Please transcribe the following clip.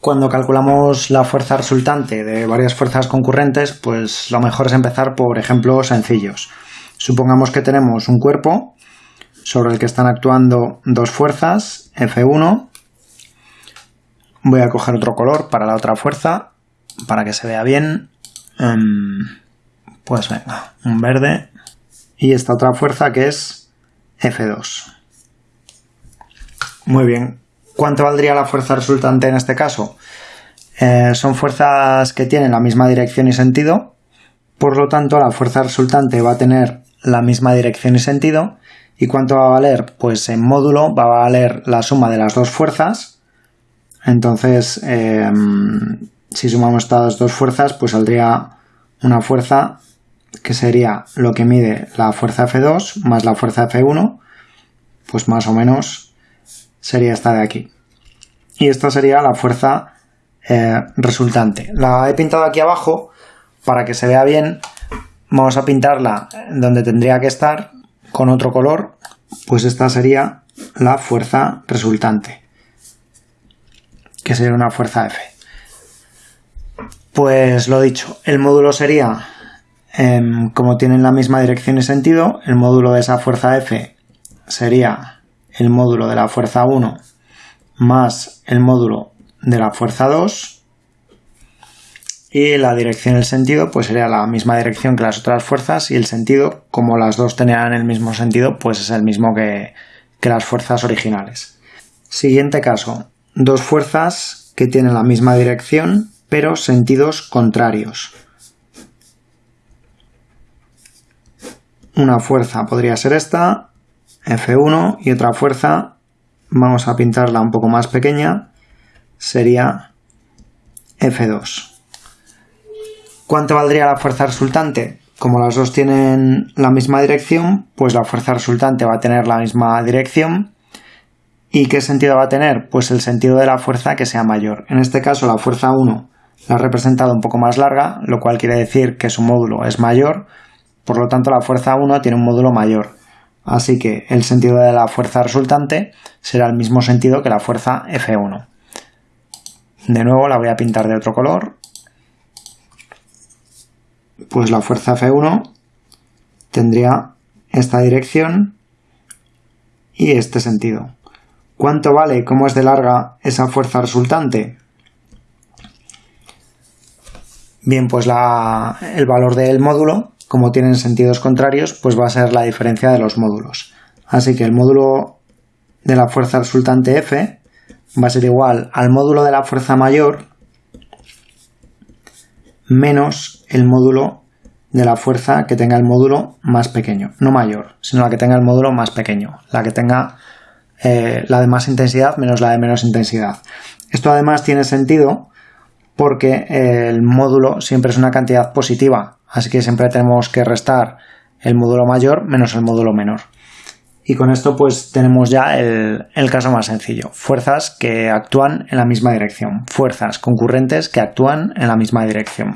Cuando calculamos la fuerza resultante de varias fuerzas concurrentes, pues lo mejor es empezar por ejemplos sencillos. Supongamos que tenemos un cuerpo sobre el que están actuando dos fuerzas, F1. Voy a coger otro color para la otra fuerza, para que se vea bien. Em, pues venga, un verde. Y esta otra fuerza que es F2. Muy bien. ¿Cuánto valdría la fuerza resultante en este caso? Eh, son fuerzas que tienen la misma dirección y sentido. Por lo tanto, la fuerza resultante va a tener la misma dirección y sentido. ¿Y cuánto va a valer? Pues en módulo va a valer la suma de las dos fuerzas. Entonces, em, si sumamos estas dos fuerzas, pues saldría una fuerza que sería lo que mide la fuerza F2 más la fuerza F1, pues más o menos sería esta de aquí. Y esta sería la fuerza eh, resultante. La he pintado aquí abajo para que se vea bien Vamos a pintarla donde tendría que estar con otro color, pues esta sería la fuerza resultante, que sería una fuerza F. Pues lo dicho, el módulo sería, em, como tienen la misma dirección y sentido, el módulo de esa fuerza F sería el módulo de la fuerza 1 más el módulo de la fuerza 2 y la dirección el sentido pues sería la misma dirección que las otras fuerzas y el sentido, como las dos tenían el mismo sentido, pues es el mismo que, que las fuerzas originales. Siguiente caso, dos fuerzas que tienen la misma dirección pero sentidos contrarios. Una fuerza podría ser esta, F1, y otra fuerza, vamos a pintarla un poco más pequeña, sería F2. ¿Cuánto valdría la fuerza resultante? Como las dos tienen la misma dirección, pues la fuerza resultante va a tener la misma dirección. ¿Y qué sentido va a tener? Pues el sentido de la fuerza que sea mayor. En este caso la fuerza 1 la ha representado un poco más larga, lo cual quiere decir que su módulo es mayor, por lo tanto la fuerza 1 tiene un módulo mayor. Así que el sentido de la fuerza resultante será el mismo sentido que la fuerza F1. De nuevo la voy a pintar de otro color pues la fuerza F1 tendría esta dirección y este sentido. ¿Cuánto vale, cómo es de larga esa fuerza resultante? Bien, pues el valor del módulo, como tienen sentidos contrarios, pues va a ser la diferencia de los módulos. Así que el módulo de la fuerza resultante F va a ser igual al módulo de la fuerza mayor menos el módulo de la fuerza que tenga el módulo más pequeño, no mayor, sino la que tenga el módulo más pequeño, la que tenga eh, la de más intensidad menos la de menos intensidad. Esto además tiene sentido porque el módulo siempre es una cantidad positiva, así que siempre tenemos que restar el módulo mayor menos el módulo menor. Y con esto pues tenemos ya el, el, caso más sencillo. Fuerzas que actúan en la misma dirección. Fuerzas concurrentes que actúan en la misma dirección.